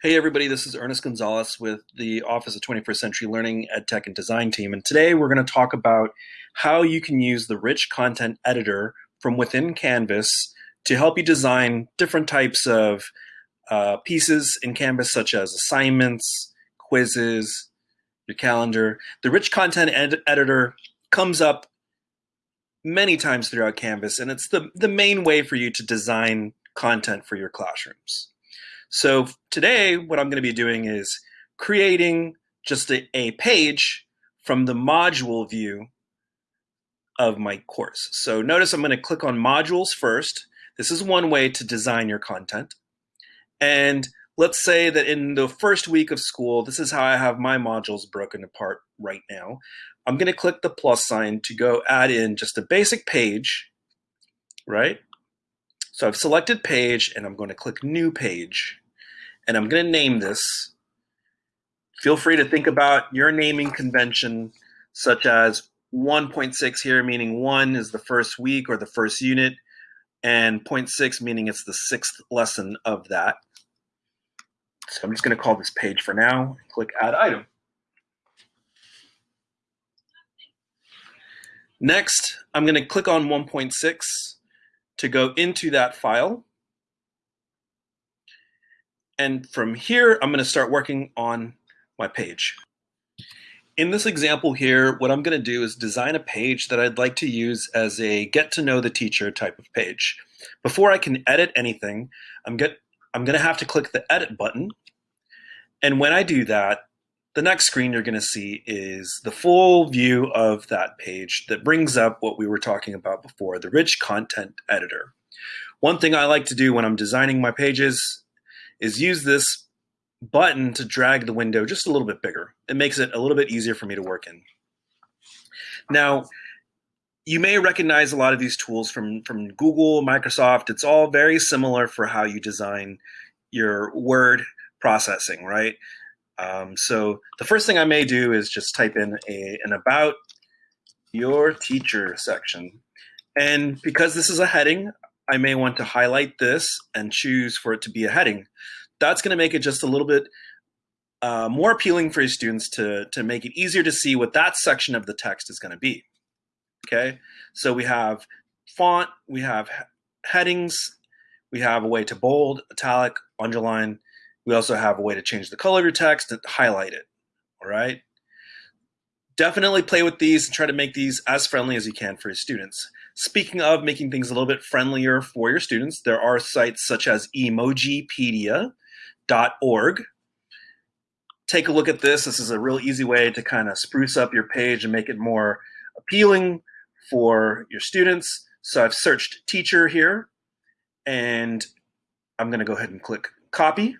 Hey everybody, this is Ernest Gonzalez with the Office of 21st Century Learning EdTech and Design team. And today we're going to talk about how you can use the rich content editor from within Canvas to help you design different types of uh, pieces in Canvas, such as assignments, quizzes, your calendar. The rich content ed editor comes up many times throughout Canvas, and it's the, the main way for you to design content for your classrooms. So today, what I'm going to be doing is creating just a, a page from the module view of my course. So notice I'm going to click on modules first. This is one way to design your content. And let's say that in the first week of school, this is how I have my modules broken apart right now. I'm going to click the plus sign to go add in just a basic page, right? So I've selected page and I'm going to click new page and I'm going to name this. Feel free to think about your naming convention such as 1.6 here meaning 1 is the first week or the first unit and 0.6 meaning it's the sixth lesson of that. So I'm just going to call this page for now. and Click add item. Next, I'm going to click on 1.6 to go into that file. And from here, I'm going to start working on my page. In this example here, what I'm going to do is design a page that I'd like to use as a get to know the teacher type of page. Before I can edit anything, I'm, get, I'm going to have to click the edit button. And when I do that, the next screen you're going to see is the full view of that page that brings up what we were talking about before, the rich content editor. One thing I like to do when I'm designing my pages is use this button to drag the window just a little bit bigger. It makes it a little bit easier for me to work in. Now, you may recognize a lot of these tools from, from Google, Microsoft. It's all very similar for how you design your word processing, right? Um, so the first thing I may do is just type in a, an about your teacher section. And because this is a heading, I may want to highlight this and choose for it to be a heading. That's going to make it just a little bit uh, more appealing for your students to, to make it easier to see what that section of the text is going to be. Okay, so we have font, we have headings, we have a way to bold, italic, underline. We also have a way to change the color of your text and highlight it. All right. Definitely play with these and try to make these as friendly as you can for your students. Speaking of making things a little bit friendlier for your students, there are sites such as Take a look at this. This is a real easy way to kind of spruce up your page and make it more appealing for your students. So I've searched teacher here and I'm going to go ahead and click copy.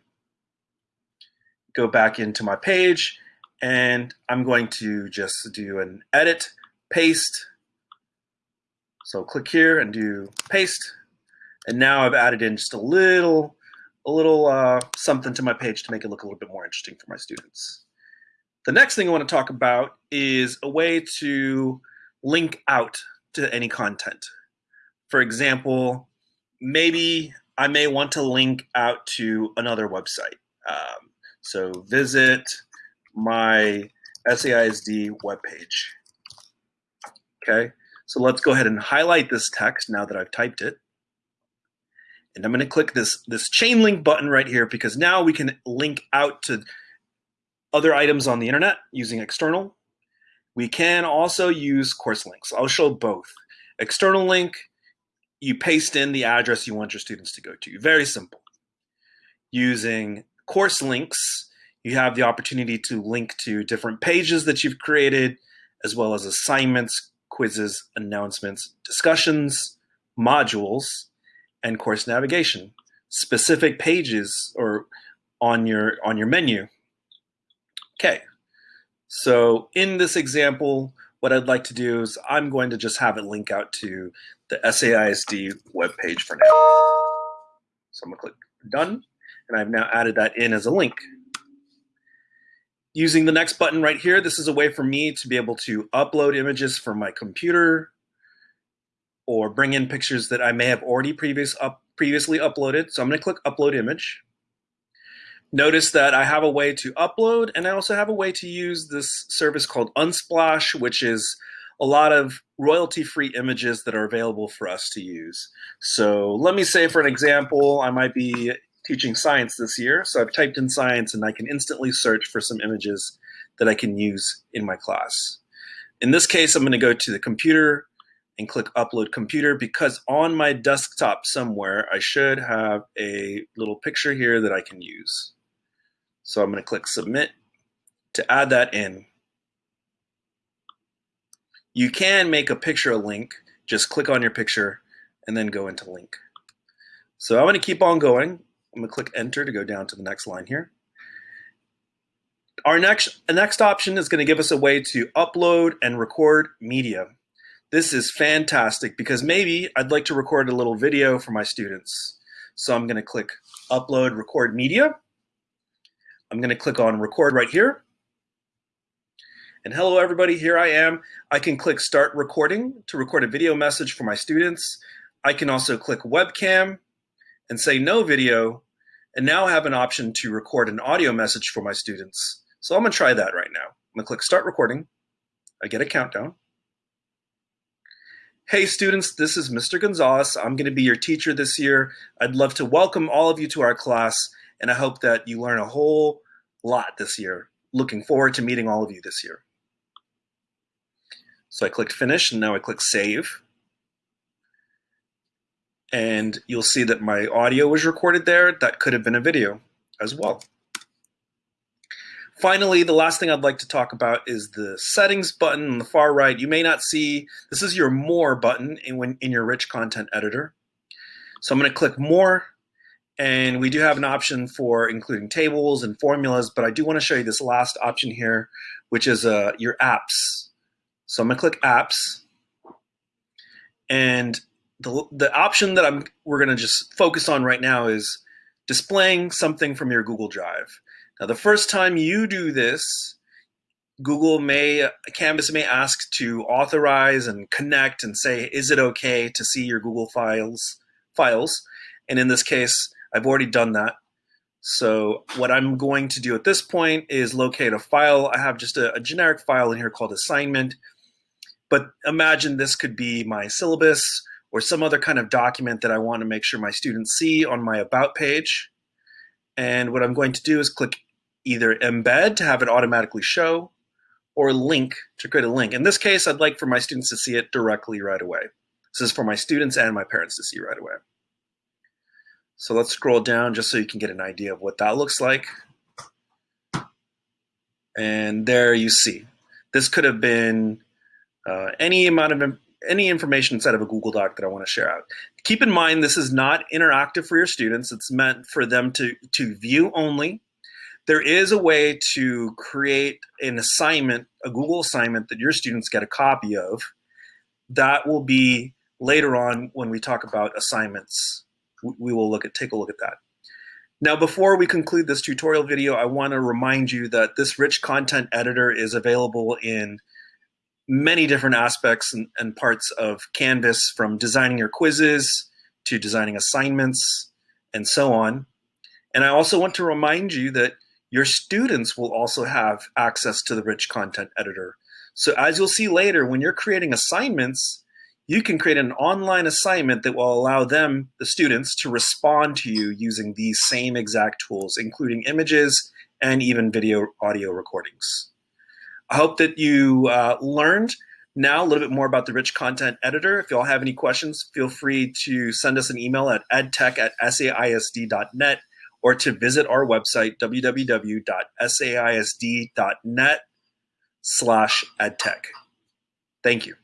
Go back into my page and I'm going to just do an edit, paste, so click here and do paste. And now I've added in just a little, a little uh, something to my page to make it look a little bit more interesting for my students. The next thing I want to talk about is a way to link out to any content. For example, maybe I may want to link out to another website. Um, so visit my SAISD webpage. Okay, so let's go ahead and highlight this text now that I've typed it. And I'm going to click this, this chain link button right here because now we can link out to other items on the internet using external. We can also use course links. I'll show both. External link, you paste in the address you want your students to go to. Very simple. Using course links, you have the opportunity to link to different pages that you've created, as well as assignments, quizzes, announcements, discussions, modules, and course navigation. Specific pages or on your on your menu. Okay, so in this example, what I'd like to do is I'm going to just have it link out to the SAISD webpage for now. So I'm gonna click done, and I've now added that in as a link. Using the next button right here, this is a way for me to be able to upload images from my computer or bring in pictures that I may have already previous up, previously uploaded. So I'm going to click upload image. Notice that I have a way to upload and I also have a way to use this service called Unsplash, which is a lot of royalty-free images that are available for us to use. So let me say for an example, I might be teaching science this year. So I've typed in science and I can instantly search for some images that I can use in my class. In this case, I'm gonna go to the computer and click upload computer because on my desktop somewhere, I should have a little picture here that I can use. So I'm gonna click submit to add that in. You can make a picture a link, just click on your picture and then go into link. So I'm gonna keep on going. I'm gonna click enter to go down to the next line here. Our next, next option is gonna give us a way to upload and record media. This is fantastic because maybe I'd like to record a little video for my students. So I'm gonna click upload record media. I'm gonna click on record right here. And hello everybody, here I am. I can click start recording to record a video message for my students. I can also click webcam and say no video and now I have an option to record an audio message for my students. So I'm gonna try that right now. I'm gonna click start recording. I get a countdown. Hey students, this is Mr. Gonzalez. I'm gonna be your teacher this year. I'd love to welcome all of you to our class and I hope that you learn a whole lot this year. Looking forward to meeting all of you this year. So I clicked finish and now I click save. And you'll see that my audio was recorded there. That could have been a video as well. Finally, the last thing I'd like to talk about is the settings button on the far right. You may not see, this is your more button in, when, in your rich content editor. So I'm gonna click more and we do have an option for including tables and formulas, but I do wanna show you this last option here, which is uh, your apps. So I'm gonna click apps and the, the option that I'm we're gonna just focus on right now is displaying something from your Google Drive. Now the first time you do this, Google may, Canvas may ask to authorize and connect and say, is it okay to see your Google files? files? And in this case, I've already done that. So what I'm going to do at this point is locate a file. I have just a, a generic file in here called assignment. But imagine this could be my syllabus or some other kind of document that I want to make sure my students see on my About page. And what I'm going to do is click either Embed to have it automatically show or Link to create a link. In this case, I'd like for my students to see it directly right away. This is for my students and my parents to see right away. So let's scroll down just so you can get an idea of what that looks like. And there you see. This could have been uh, any amount of any information inside of a Google Doc that I want to share out. Keep in mind, this is not interactive for your students. It's meant for them to, to view only. There is a way to create an assignment, a Google assignment that your students get a copy of. That will be later on when we talk about assignments. We will look at take a look at that. Now, before we conclude this tutorial video, I want to remind you that this rich content editor is available in many different aspects and, and, parts of Canvas from designing your quizzes to designing assignments and so on. And I also want to remind you that your students will also have access to the rich content editor. So as you'll see later, when you're creating assignments, you can create an online assignment that will allow them, the students, to respond to you using these same exact tools, including images and even video audio recordings. I hope that you uh, learned now a little bit more about the Rich Content Editor. If you all have any questions, feel free to send us an email at edtech at saisd.net or to visit our website, www.saisd.net slash edtech. Thank you.